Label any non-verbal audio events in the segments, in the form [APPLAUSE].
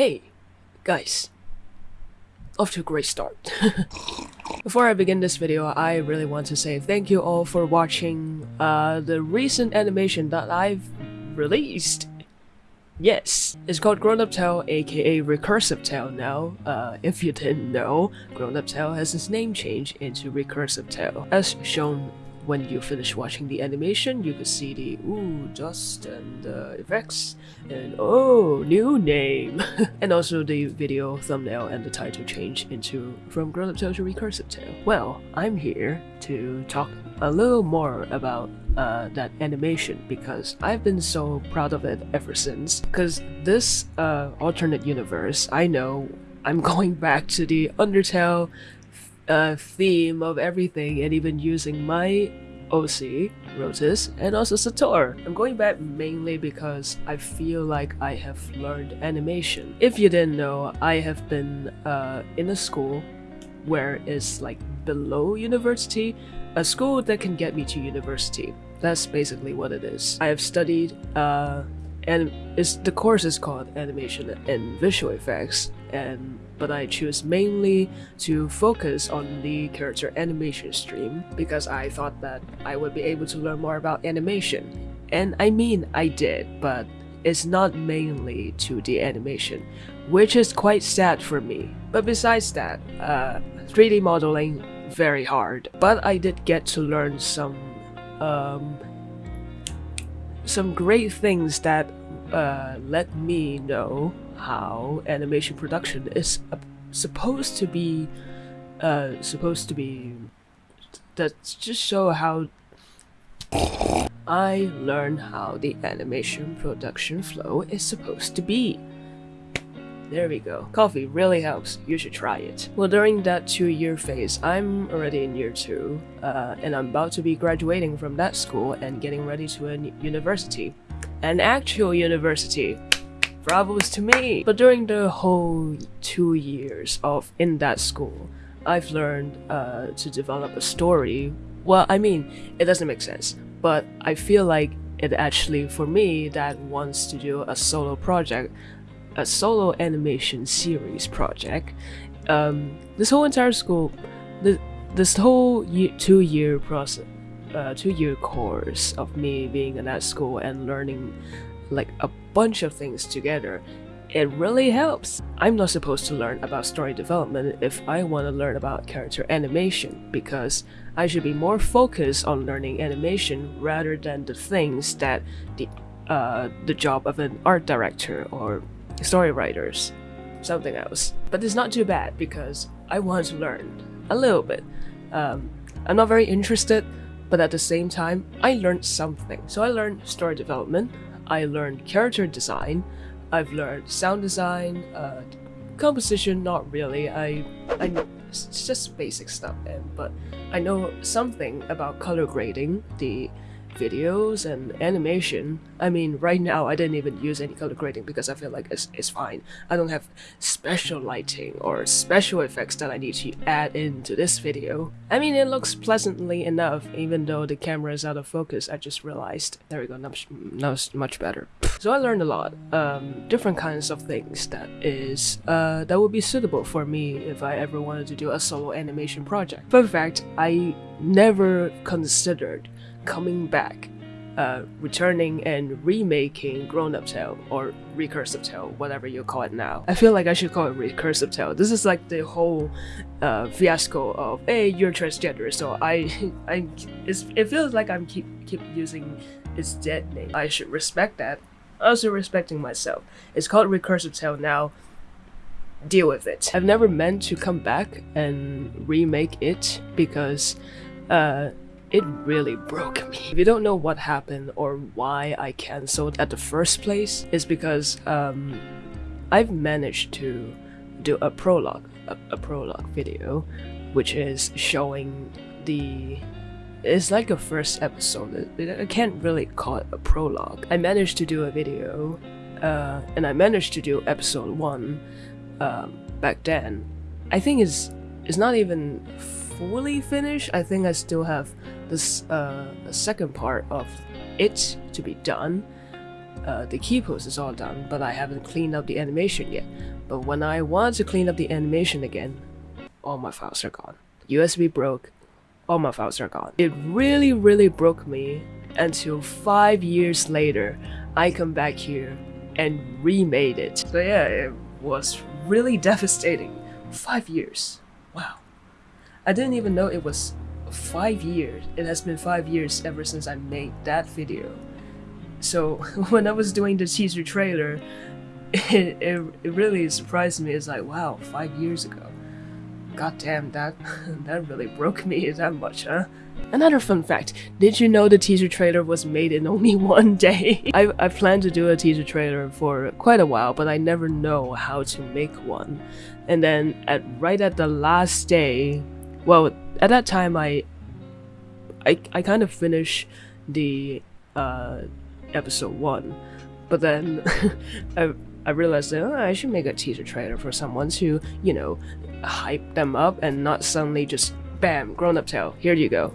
Hey, guys. Off to a great start. [LAUGHS] Before I begin this video, I really want to say thank you all for watching uh, the recent animation that I've released. Yes, it's called Grown Up Tale, aka Recursive Tale now. Uh, if you didn't know, Grown Up Tale has its name changed into Recursive Tale. As shown when you finish watching the animation, you could see the ooh, dust and uh, effects, and oh, new name, [LAUGHS] and also the video thumbnail and the title change into From Grown Up Tale to Recursive Tale. Well, I'm here to talk a little more about uh, that animation because I've been so proud of it ever since. Because this uh, alternate universe, I know I'm [LAUGHS] going back to the Undertale uh, theme of everything and even using my OC, Rotis, and also Sator. I'm going back mainly because I feel like I have learned animation. If you didn't know, I have been uh, in a school where it's like below university, a school that can get me to university. That's basically what it is. I have studied uh, and it's, the course is called animation and visual effects and but I choose mainly to focus on the character animation stream because I thought that I would be able to learn more about animation. And I mean I did, but it's not mainly to the animation, which is quite sad for me. But besides that, uh, 3D modeling very hard, but I did get to learn some um, some great things that uh, let me know how animation production is supposed to be uh, supposed to be that just show how I learn how the animation production flow is supposed to be. There we go. Coffee really helps. You should try it. Well, during that two-year phase, I'm already in year two, uh, and I'm about to be graduating from that school and getting ready to a university. An actual university. Bravos to me! But during the whole two years of in that school, I've learned uh, to develop a story. Well, I mean, it doesn't make sense, but I feel like it actually, for me, that wants to do a solo project, a solo animation series project. Um, this whole entire school, this whole year, two-year process, uh, two-year course of me being in that school and learning like a bunch of things together, it really helps. I'm not supposed to learn about story development if I want to learn about character animation because I should be more focused on learning animation rather than the things that the uh, the job of an art director or story writers, something else. But it's not too bad because I want to learn a little bit. Um, I'm not very interested, but at the same time, I learned something. So I learned story development, I learned character design, I've learned sound design, uh, composition, not really. I, I, it's just basic stuff, and but I know something about color grading, the videos and animation. I mean, right now I didn't even use any color grading because I feel like it's, it's fine. I don't have special lighting or special effects that I need to add into this video. I mean, it looks pleasantly enough even though the camera is out of focus, I just realized. There we go, now, it's much better. So I learned a lot, um, different kinds of things that is, uh, that would be suitable for me if I ever wanted to do a solo animation project. Fun fact, I never considered coming back, uh, returning and remaking Grown Up Tale or Recursive Tale, whatever you call it now. I feel like I should call it Recursive Tale. This is like the whole uh, fiasco of hey, you're transgender, so I, [LAUGHS] I, it feels like I'm keep keep using its dead name. I should respect that. Also respecting myself. It's called Recursive Tale now deal with it. I've never meant to come back and remake it because uh, it really broke me. If you don't know what happened or why I cancelled at the first place, it's because um, I've managed to do a prologue, a, a prologue video, which is showing the it's like a first episode. I can't really call it a prologue. I managed to do a video, uh, and I managed to do episode one um, back then. I think it's it's not even fully finished. I think I still have this uh, second part of it to be done. uh, the key pose is all done, but I haven't cleaned up the animation yet. But when I want to clean up the animation again, all my files are gone. USB broke, all my files are gone. It really, really broke me until five years later, I come back here and remade it. So yeah, it was really devastating. Five years. Wow. I didn't even know it was five years. It has been five years ever since I made that video. So [LAUGHS] when I was doing the teaser trailer, [LAUGHS] it, it, it really surprised me. It's like, wow, five years ago. God damn, that, [LAUGHS] that really broke me that much, huh? Another fun fact, did you know the teaser trailer was made in only one day? I, I planned to do a teaser trailer for quite a while, but I never know how to make one. And then at right at the last day, well, at that time I I, I kind of finished the uh, episode 1, but then [LAUGHS] I, I realized that oh, I should make a teaser trailer for someone to, you know, hype them up and not suddenly just bam, grown up tale, here you go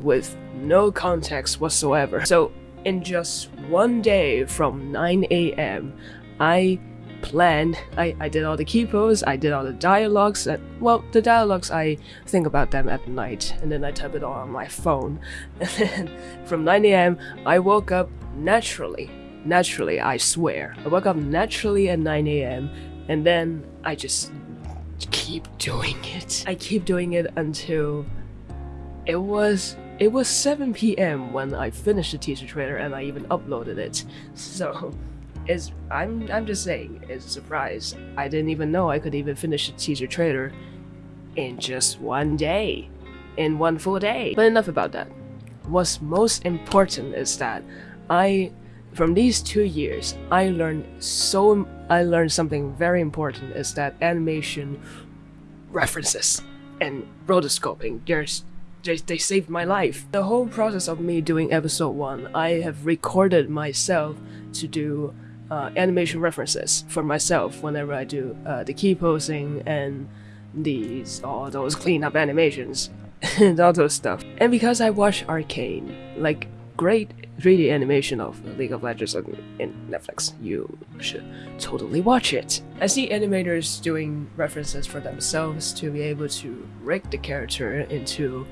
with no context whatsoever. So in just one day from 9 a.m., I planned, I, I did all the key pose, I did all the dialogues, and, well, the dialogues, I think about them at night, and then I type it all on my phone. [LAUGHS] And then from 9 a.m., I woke up naturally. Naturally, I swear. I woke up naturally at 9 a.m., and then I just keep doing it. I keep doing it until it was it was 7 p.m. when I finished the teaser trailer and I even uploaded it. [LAUGHS] So, it's I'm I'm just saying, it's a surprise. I didn't even know I could even finish a teaser trailer in just one day. In one full day. But enough about that. What's most important is that I from these two years, I learned so I learned something very important is that animation references and rotoscoping. There's they, they saved my life. The whole process of me doing episode 1, I have recorded myself to do uh, animation references for myself whenever I do uh, the key posing and these all those cleanup animations [LAUGHS] and all those stuff. And because I watch Arcane, like great 3D animation of League of Legends in Netflix, you should totally watch it. I see animators doing references for themselves to be able to rig the character into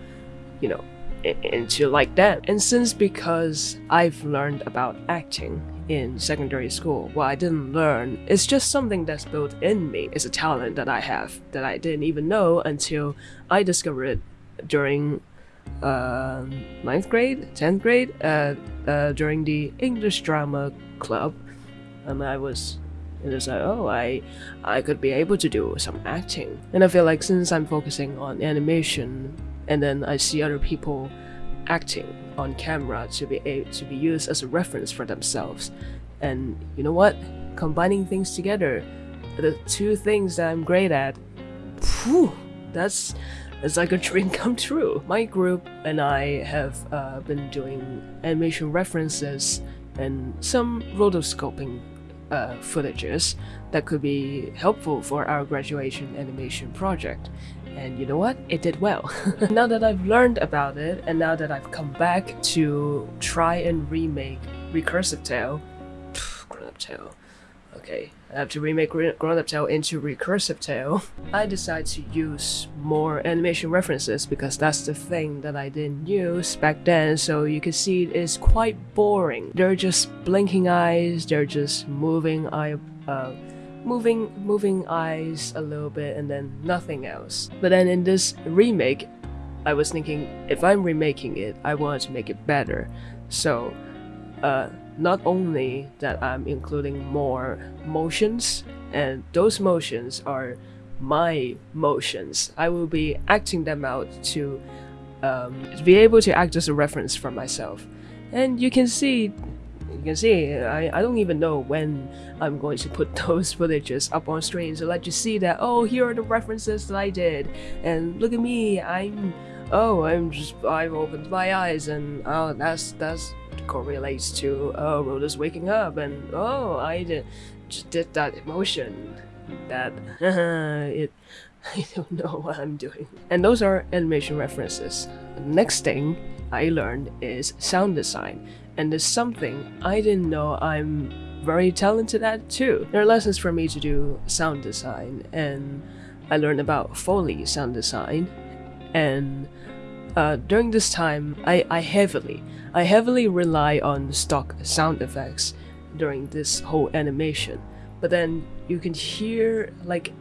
you know, into like that. And since because I've learned about acting in secondary school, what I didn't learn is just something that's built in me. It's a talent that I have that I didn't even know until I discovered it during uh, ninth grade, tenth grade, uh, uh, during the English drama club, and I was it was like, oh, I, I could be able to do some acting. And I feel like since I'm focusing on animation and then I see other people acting on camera to be able to be used as a reference for themselves. And you know what? Combining things together, the two things that I'm great at, that's it's like a dream [LAUGHS] come true. My group and I have uh, been doing animation references and some rotoscoping uh, footages that could be helpful for our graduation animation project. And you know what? It did well. [LAUGHS] now that I've learned about it, and now that I've come back to try and remake Recursive Tale, Grown Up Tale, okay, I have to remake Grown Up Tale into Recursive Tale, I decide to use more animation references because that's the thing that I didn't use back then, so you can see it's quite boring. They're just blinking eyes, they're just moving eye, uh, moving moving eyes a little bit and then nothing else. But then in this remake, I was thinking if I'm remaking it, I wanted to make it better. So uh, not only that I'm including more motions, and those motions are my motions. I will be acting them out to, um, to be able to act as a reference for myself. And you can see you can see, I, I don't even know when I'm going to put [LAUGHS] those footages up on screen to let you see that, oh, here are the references that I did, and look at me, I'm, oh, I'm just, I've opened my eyes, and oh, that's, that's correlates to, oh, Rhoda's waking up, and oh, I did, just did that emotion, that, [LAUGHS] it, [LAUGHS] I don't know what I'm doing. And those are animation references. The next thing I learned is sound design and it's something I didn't know I'm very talented at too. There are lessons for me to do sound design, and I learned about Foley sound design, and uh, during this time, I, I heavily, I heavily rely on stock sound effects during this whole animation. But then you can hear like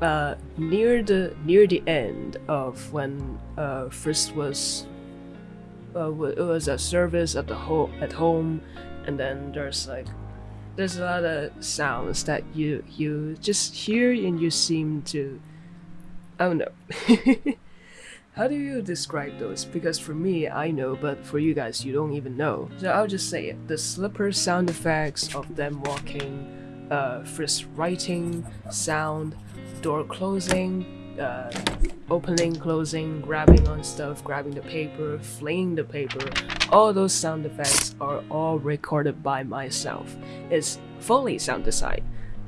uh, near the near the end of when uh, Frisk was uh, it was a service at the home at home, and then there's like there's a lot of sounds that you you just hear and you seem to I don't know. [LAUGHS] How do you describe those? Because for me, I know, but for you guys, you don't even know. So I'll just say it. The slipper sound effects of them walking, uh, Frisk writing, sound, door closing, uh, opening, closing, grabbing on stuff, grabbing the paper, flinging the paper, all those sound effects are all recorded by myself. It's fully sound design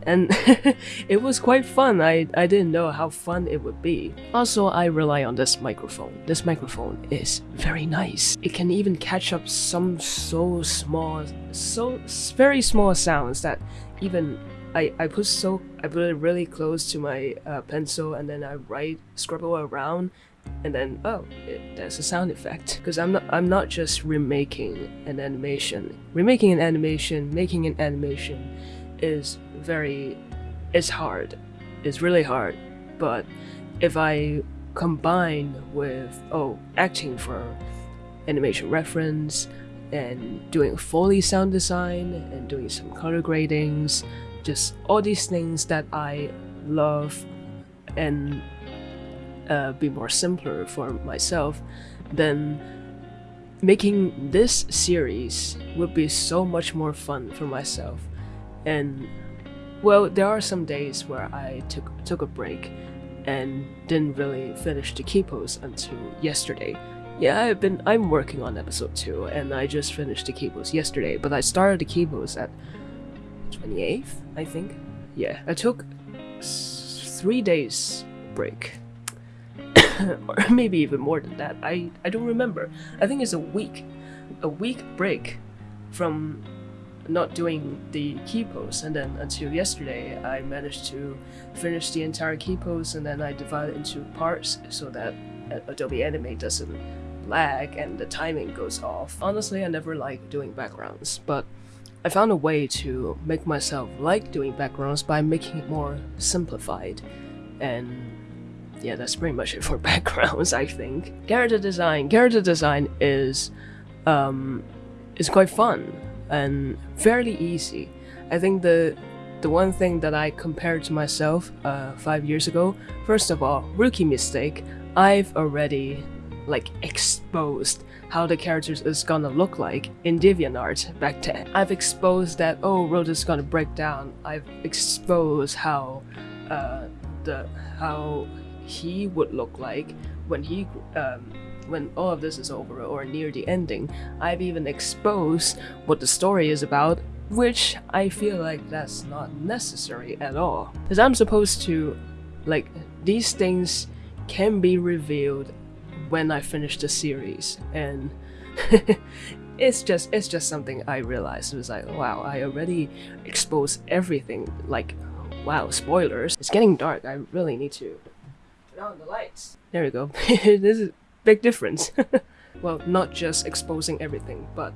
and [LAUGHS] it was quite fun. I, I didn't know how fun it would be. Also, I rely on this microphone. This microphone is very nice. It can even catch up some so small, so very small sounds that even I, I put so I put it really close to my uh, pencil and then I write scribble around and then oh it, there's a sound effect. Because I'm not I'm not just remaking an animation. Remaking an animation making an animation is very it's hard. It's really hard. But if i combine with oh acting for animation reference and doing foley sound design and doing some color gradings just all these things that i love and uh, be more simpler for myself then making this series would be so much more fun for myself and well, there are some days where I took took a break and didn't really finish the Keypose until yesterday. Yeah, I've been I'm working on episode 2 and I just finished the Keypose yesterday, but I started the Keypose at 28th, I think. Yeah, I took 3 days break. [COUGHS] or maybe even more than that. I I don't remember. I think it's a week. A week break from not doing the Keypose and then until yesterday I managed to finish the entire Keypose and then I divide it into parts so that uh, Adobe Animate doesn't lag and the timing goes off. Honestly I never like doing backgrounds but I found a way to make myself like doing backgrounds by making it more simplified and yeah that's pretty much it for [LAUGHS] backgrounds I think. Character design. Character design is um, is quite fun and fairly easy. I think the the one thing that I compared to myself uh, five years ago, first of all, rookie mistake, I've already like exposed how the characters is gonna look like in DeviantArt back then. I've exposed that oh road is gonna break down. I've exposed how uh, the how he would look like when he um, when all of this is over or near the ending, I've even exposed what the story is about, which I feel like that's not necessary at all. Because I'm supposed to, like, these things can be revealed when I finish the series, and [LAUGHS] it's just it's just something I realized. It was like, wow, I already exposed everything. Like, wow, spoilers. It's getting dark. I really need to turn on the lights. There we go. [LAUGHS] this is big difference. [LAUGHS] well, not just exposing everything, but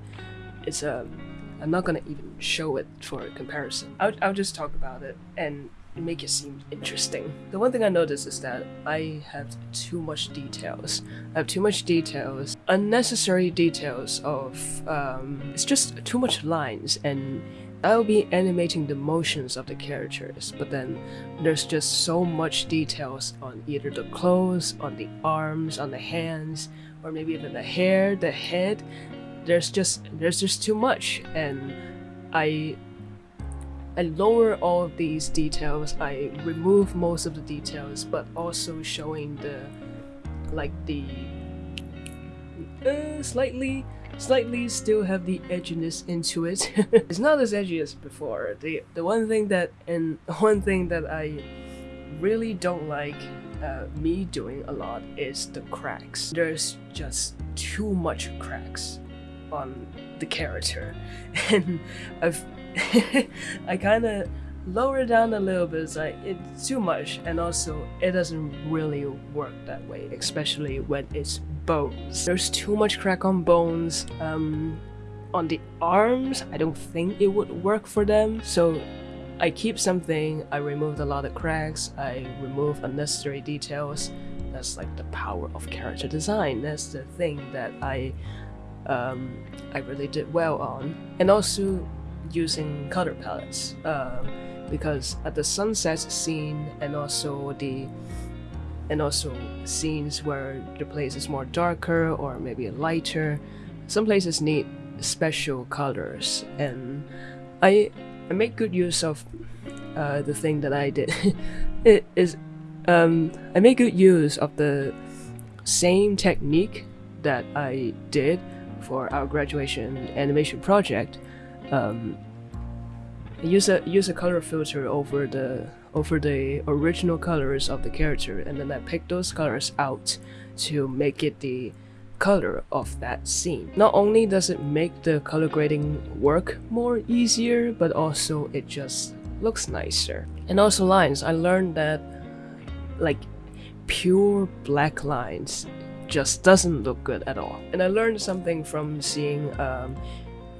it's a. Um, I'm not gonna even show it for comparison. I'll, I'll just talk about it and make it seem interesting. The one thing I noticed is that I have too much details. I have too much details, unnecessary details of, um, it's just too much lines and I'll be animating the motions of the characters, but then there's just so much details on either the clothes, on the arms, on the hands, or maybe even the hair, the head. There's just there's just too much and I I lower all of these details, I remove most of the details, but also showing the like the uh, slightly slightly still have the edginess into it. [LAUGHS] it's not as edgy as before. The the one thing that and [LAUGHS] one thing that I really don't like uh, me doing a lot is the cracks. There's just too much cracks. on the character, [LAUGHS] and I've [LAUGHS] I kind of lower it down a little bit. It's like it's too much, and also it doesn't really work that way, especially when it's bones. There's too much crack on bones. Um, on the arms, I don't think it would work for them. So I keep something. I removed a lot of cracks. I remove unnecessary details. That's like the power of character design. That's the thing that I um, I really did well on, and also using color palettes. Um, because at the sunset scene and also the and also scenes where the place is more darker or maybe lighter some places need special colors and i i make good use of uh, the thing that i did [LAUGHS] it is um i make good use of the same technique that i did for our graduation animation project um, use a use a color filter over the over the original colors of the character and then I pick those colors out to make it the color of that scene. Not only does it make the color grading work more easier, but also it just looks nicer. And also lines, I learned that like pure black lines just doesn't look good at all. And I learned something from seeing um,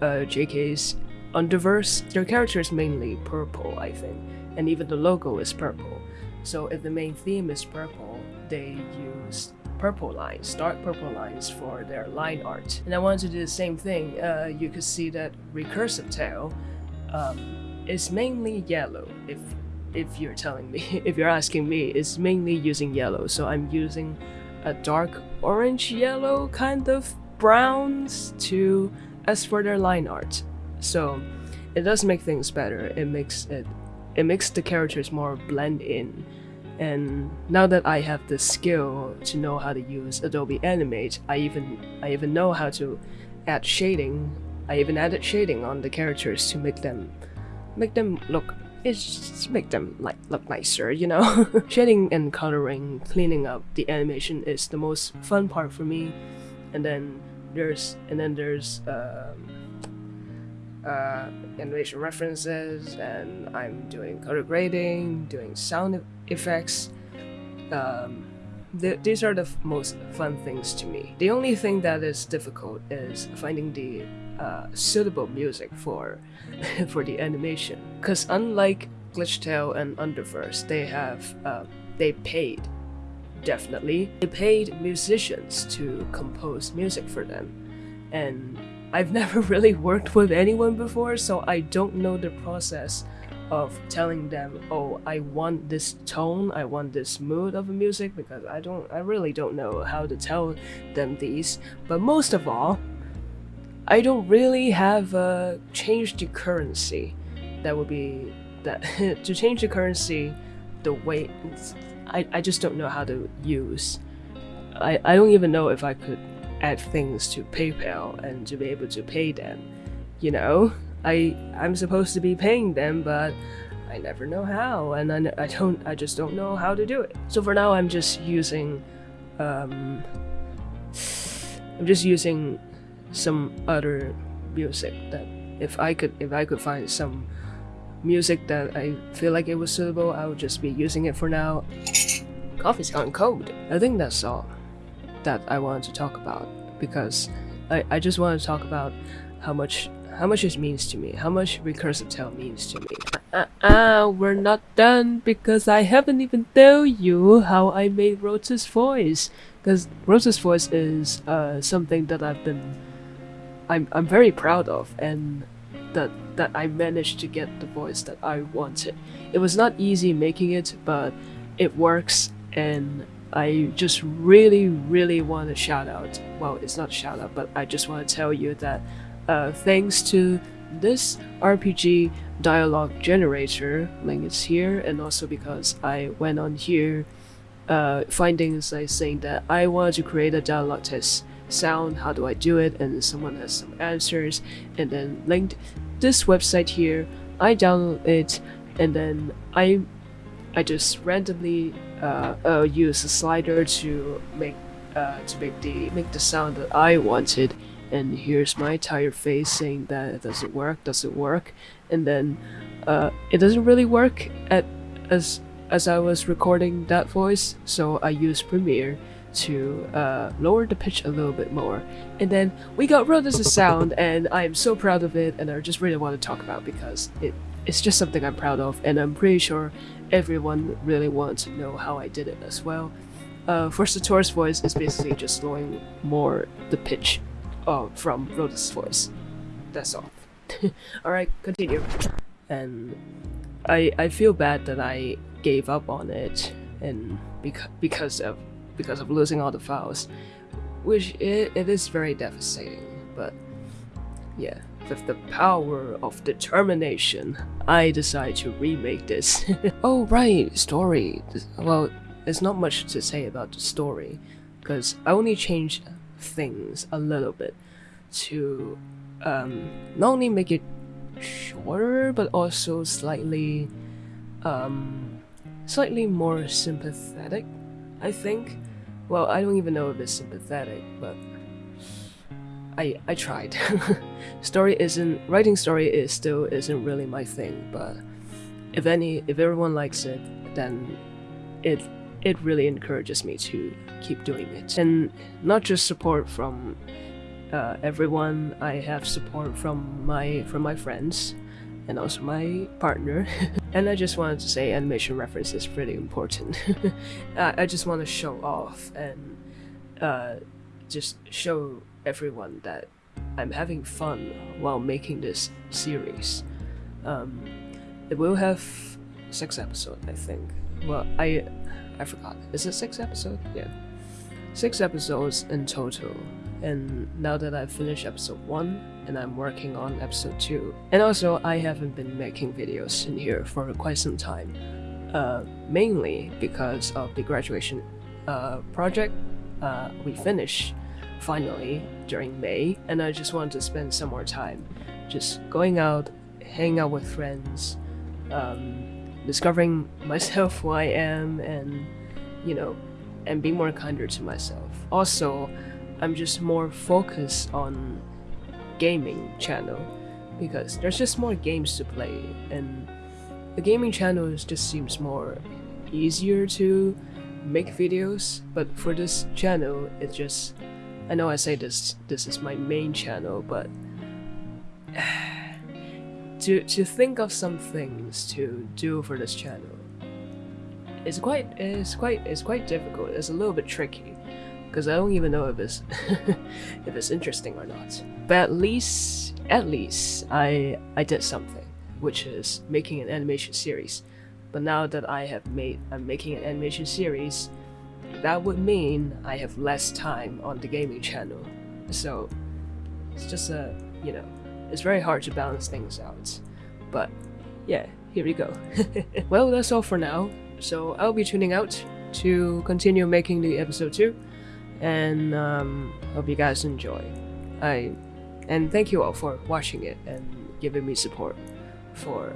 uh, JK's Underverse, their character is mainly purple, I think, and even the logo is purple. So if the main theme is purple, they use purple lines, dark purple lines for their line art. And I wanted to do the same thing. Uh, you could see that Recursive Tale um, is mainly yellow. If if you're telling me, [LAUGHS] if you're asking me, it's mainly using yellow. So I'm using a dark orange yellow kind of browns to as for their line art. So it does make things better. It makes it it makes the characters more blend in. And now that I have the skill to know how to use Adobe Animate, I even I even know how to add shading. I even added shading on the characters to make them make them look it's make them like look nicer, you know. [LAUGHS] shading and coloring, cleaning up the animation is the most fun part for me. And then there's and then there's um, uh, animation references and I'm doing color grading, doing sound effects. Um, th these are the most fun things to me. The only thing that is difficult is finding the uh, suitable music for [LAUGHS] for the animation. Because unlike Glitchtale and Underverse, they have uh, they paid definitely they paid musicians to compose music for them, and I've [LAUGHS] never really worked with anyone before, so I don't know the process of telling them, oh, I want this tone, I want this mood of music, because I don't, I really don't know how to tell them these. But most of all, I don't really have uh, a change the currency. That would be that [LAUGHS] to change the currency, the way I I just don't know how to use. I I don't even know if I could add things to PayPal and to be able to pay them. You know, I I'm supposed to be paying them, but I never know how, and I, I don't I just don't know how to do it. So for now, I'm just using, um, I'm just using some other music that if I could if I could find some music that I feel like it was suitable, I would just be using it for now. Coffee's gone cold. I think that's all that I wanted to talk about because I, I just want to talk about how much how much it means to me, how much Recursive Tale means to me. Uh, uh, we're not done because I haven't even told you how I made Rose's voice. Because Rose's voice is uh, something that I've been, I'm, I'm very proud of and that, that I managed to get the voice that I wanted. It was not easy making it, but it works and I just really, really want to shout out. Well, it's not shout out, but I just want to tell you that uh, thanks to this RPG dialogue generator, link is here, and also because I went on here uh, findings like saying that I want to create a dialogue test sound, how do I do it, and someone has some answers, and then linked this website here, I download it, and then I I just randomly uh, uh, use a slider to make uh, to make the make the sound that I wanted, and here's my tired face saying that it doesn't work, doesn't work, and then uh, it doesn't really work at as as I was recording that voice, so I used Premiere to uh, lower the pitch a little bit more. And then we got Rodus' sound, and I am so proud of it, and I just really want to talk about because it it's just something I'm proud of, and I'm pretty sure everyone really wants to know how I did it as well. Uh, for Satoru's voice, it's basically just lowering more the pitch uh, from Rodus' voice. That's all. [LAUGHS] Alright, continue. And I I feel bad that I gave up on it and because because of because of losing all the files, which it, it is very devastating. But yeah, with the power of determination, I decide to remake this. [LAUGHS] oh right, story. Well, there's not much to say about the story, because I only changed things a little bit to um, not only make it shorter, but also slightly um, slightly more sympathetic, I think. Well, I don't even know if it's sympathetic, but I I tried. [LAUGHS] story isn't writing story is still isn't really my thing, but if any if everyone likes it, then it it really encourages me to keep doing it. And not just support from uh, everyone, I have support from my from my friends and also my partner. [LAUGHS] and I just wanted to say animation reference is pretty important. [LAUGHS] I, I just want to show off and uh, just show everyone that I'm having fun while making this series. Um, it will have six episodes, I think. Well, I I forgot. Is it six episodes? Yeah, six episodes in total and now that I've finished episode 1 and I'm working on episode 2 and also I haven't been making videos in here for quite some time uh, mainly because of the graduation uh, project uh, we finished finally during May and I just wanted to spend some more time just going out hanging out with friends um, discovering [LAUGHS] myself who I am and you know and being more kinder to myself. Also I'm just more focused on gaming channel because there's just more games to play and the gaming channel just seems more easier to make videos but for this channel it just I know I say this this is my main channel but [SIGHS] to to think of some things to do for this channel it's quite it's quite it's quite difficult. It's a little bit tricky because I don't even know if it's [LAUGHS] if it's interesting or not. But at least at least I I did something, which is making an animation series. But now that I have made I'm making an animation series, that would mean I have less time on the gaming channel. So it's just a you know it's very hard to balance things out. But yeah, here we go. [LAUGHS] well, that's all for now. So I'll be tuning out to continue making the episode 2 and um, hope you guys enjoy. I and thank you all for watching it and giving me support for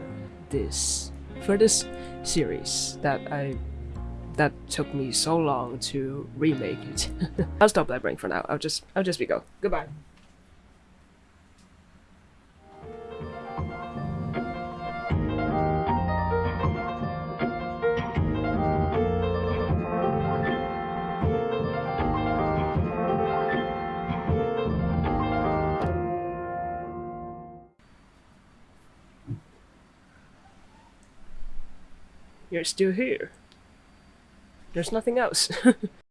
this for this series that I that took me so long to remake it. [LAUGHS] I'll stop blabbering for now. I'll just I'll just be go. Goodbye. You're still here. There's nothing else. [LAUGHS]